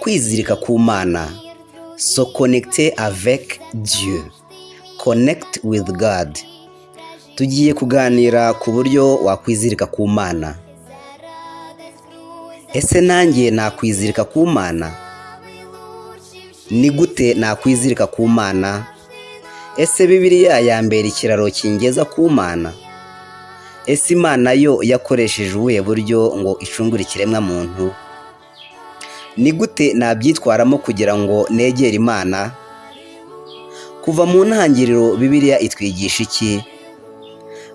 kwizirika ku mana so konegite avec dieu. connect with god. tugiye kuganira ku buryo wakwizirika ku mana ese nanjye nakwizirika ku mana ni gute nakwizirika ku mana ese bibiliya yambera ikiraro kingeza ku mana ese imana yo yakoresheje ubuhe buryo ngo icungure ikiremwa muntu ni gute nabyitwaramo kugira ngo negere imana? Kuva mu ntangiriro bibiliya itwigisha iki?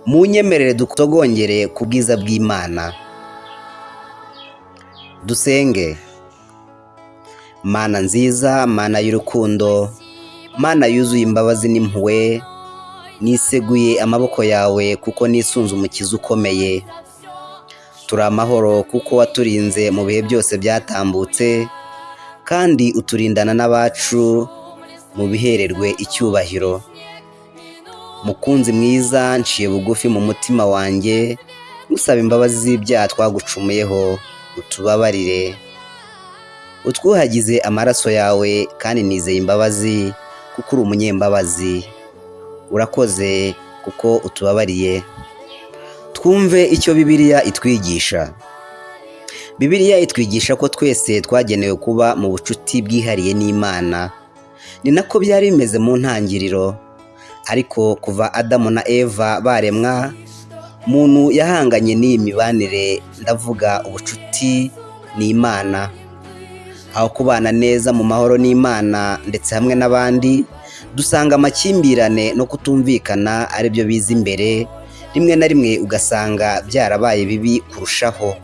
Mu nyemerere dutogongere ku bwiza bw'imana. Dusenge. Mana nziza mana y'urukundo mana yuzuye imbabazi n'impuhwe niseguye amaboko yawe kuko nisunze umukiza ukomeye. Turi amahoro kuko waturinze mu bihe byose byatambutse kandi uturindana n'abacu mu bihererwe icyubahiro. Mukunzi mwiza nciye bugufi mu mutima wanjye ngusaba imbabazi z'ibyaha twagucumuyeho utubabarire. Utwuhagize amaraso yawe kandi nizeye imbabazi kuko uri umunyembabazi. Urakoze kuko utubabariye. Twumve icyo bibiliya itwigisha. Bibiliya itwigisha ko twese twagenewe kuba mu bucuti bwihariye n'imana. Ni nako byari bimeze mu ntangiriro. Ariko kuva adamu na eva baremwa muntu yahanganye n'iyi mibanire ndavuga ubucuti n'imana. Aho kubana neza mu mahoro n'imana ndetse hamwe n'abandi dusanga amakimbirane no kutumvikana ari byo biza imbere rimwe na rimwe ugasanga byarabaye bibi kurushaho.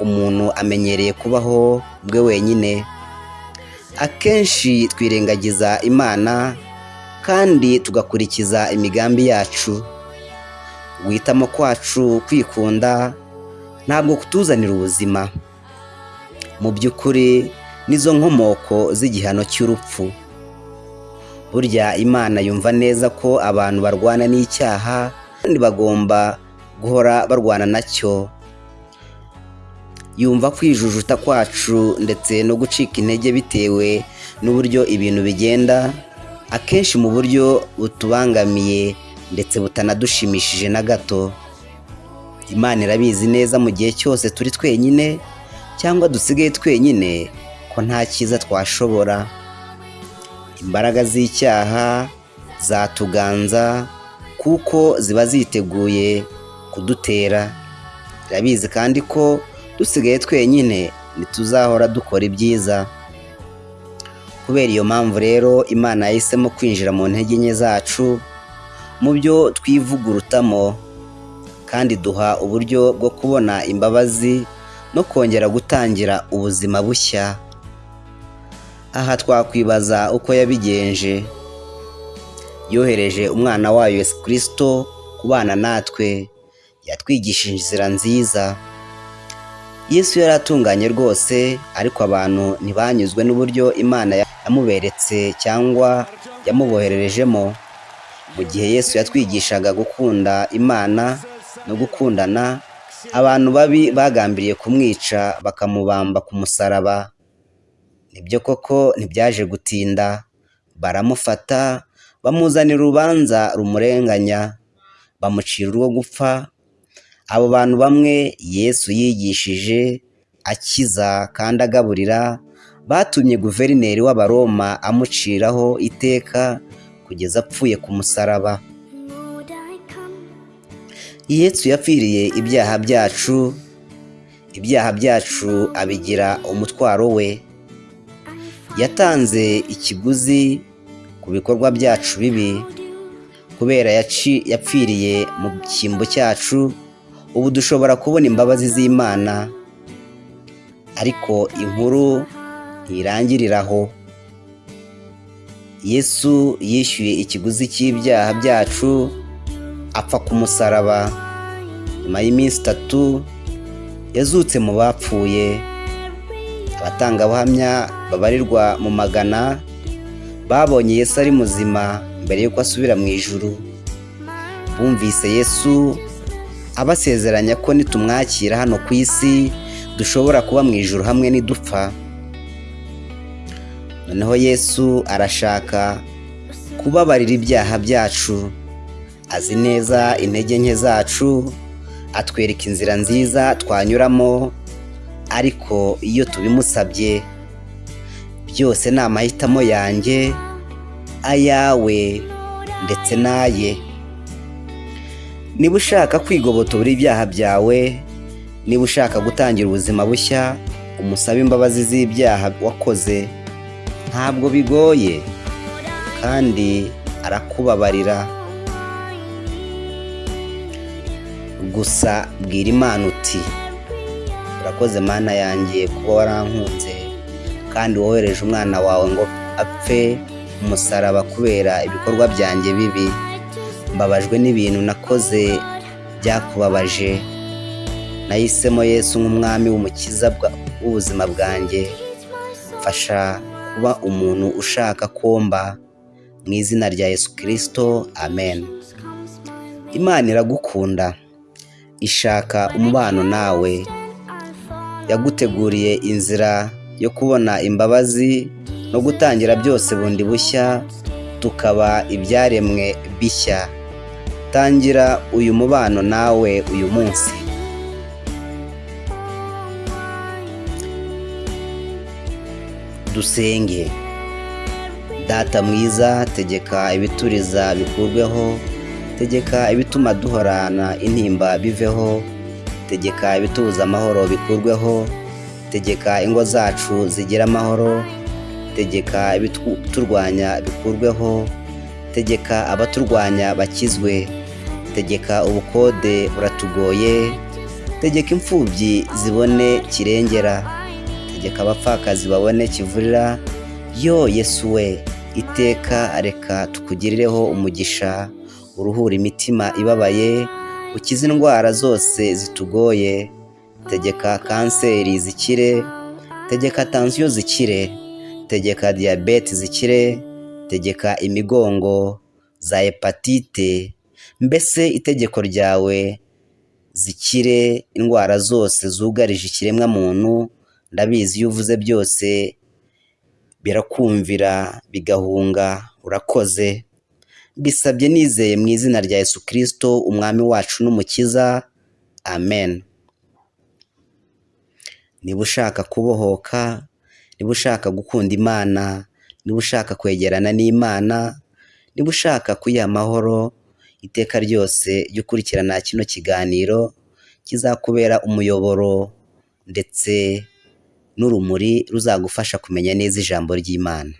Umuntu amenyereye kubaho bwe wenyine. Akenshi twirengagiza imana kandi tugakurikiza imigambi yacu. Guhitamo kwacu kwikunda ntabwo kutuzanira ubuzima. Mu by'ukuri nizo nkomoko z'igihano cy'urupfu. Burya imana yumva neza ko abantu barwana n'icyaha kandi bagomba guhora barwana na cyo. Yumva kwijujuta kwacu ndetse no gucika intege bitewe n'uburyo ibintu bigenda akenshi mu buryo butubangamiye ndetse butanadushimishije na gato. Imana irabizi neza mu gihe cyose turi twenyine cyangwa dusigaye twenyine ko nta cyiza twashobora. Imbaraga z'icyaha zatuganza kuko ziba ziteguye kudutera. Irabizi kandi ko dusigaye twenyine ntituzahora dukora ibyiza. Kubera iyo mpamvu rero imana yahisemo kwinjira mu ntege nke zacu mu byo twivugurutamo kandi duha uburyo bwo kubona imbabazi no kongera gutangira ubuzima bushya. Aha twakwibaza uko yabigenje. Yohereje umwana wayo Yesu kirisito kubana natwe. Yatwigishije inzira nziza. Yesu yari atunganye rwose ariko abantu ntibanyuzwe n'uburyo imana yamuberetse cyangwa yamubohererejemo. Mu gihe yesu yatwigishaga gukunda imana no gukundana abantu babi bagambiriye kumwica bakamubamba ku musaraba. Ni byo koko ntibyaje gutinda. Baramufata bamuzanira urubanza rumurenganya bamucira urwo gupfa. Abo bantu bamwe yesu yigishije akiza kandi agaburira batumye guverineri w'abaroma amuciraho iteka kugeza apfuye ku musaraba. Yesu yapfiriye ibyaha byacu ibyaha byacu abigira umutwaro we. Yatanze ikiguzi ku bikorwa byacu bibi kubera yapfiriye mu cyimbo cyacu ubu dushobora kubona imbabazi z'imana ariko inkuru ntirangirira aho yesu yishyuye ikiguzi cy'ibyaha byacu apfa ku musaraba. Nyuma y'iminsi itatu yazutse mu bapfuye. Abatangabuhamya babarirwa mu magana babonye yesu ari muzima mbere y'uko asubira mu ijuru. Bumvise yesu abasezeranya ko nitumwakira hano ku isi dushobora kuba mu ijoro hamwe nidupfa. Noneho yesu arashaka kubabarira ibyaha byacu. Azi neza intege nke zacu atwereka inzira nziza twanyuramo ariko iyo tubimusabye byose ni amahitamo yanjye ayawe ndetse n'aye. Niba ushaka kwigobotora ibyaha byawe niba ushaka gutangira ubuzima bushya umusabe imbabazi z'ibyaha wakoze ntabwo bigoye kandi arakubabarira. Gusa bwira imana uti urakoze mana yanjye kuba warankunze. Kandi wohereje umwana wawe ngo apfe umusaraba kubera ibikorwa byanjye bibi. Mbabajwe n'ibintu nakoze byakubabaje. Nahisemo yesu nk'umwami w'umukiza w'ubuzima bwanjye. Mfasha kuba umuntu ushaka komba mu izina rya yesu kirisito amen. Imana iragukunda. Ishaka umubano nawe. Yaguteguriye inzira yo kubona imbabazi no gutangira byose bundi bushya tukaba ibyaremwe bishya. Tangira uyu mubano nawe uyu munsi. Dusenge. Data mwiza tegeka ibituriza bikurweho tegeka ibituma duhorana intimba biveho. Tegeka ibitubuza amahoro bikurweho tegeka ingo zacu zigira amahoro tegeka ibiturwanya bikurweho tegeka abaturwanya bakizwe tegeka ubukode buratugoye tegeka imfubyi zibone kirengera tegeka abapfakazi babone kivurira. Yo yesu we iteka reka tukugirireho umugisha uruhura imitima ibabaye ukize indwara zose zitugoye. Tegeka kanseri zikire tegeka tansiyo zikire tegeka diyabete zikire tegeka imigongo za hepatite. Mbese itegeko ryawe zikire indwara zose zugarije ikiremwamuntu ndabizi iyo uvuze byose birakumvira bigahunga urakoze. Bisabye nizeye mu izina rya yesu kirisito umwami wacu n'umukiza. Amen. Niba ushaka kubohoka niba ushaka gukunda imana niba ushaka kwegerana n'imana niba ushaka kuyiha amahoro iteka ryose jya ukurikirana kino kiganiro kizakubera umuyoboro ndetse n'urumuri ruzagufasha kumenya neza ijambo ry'imana.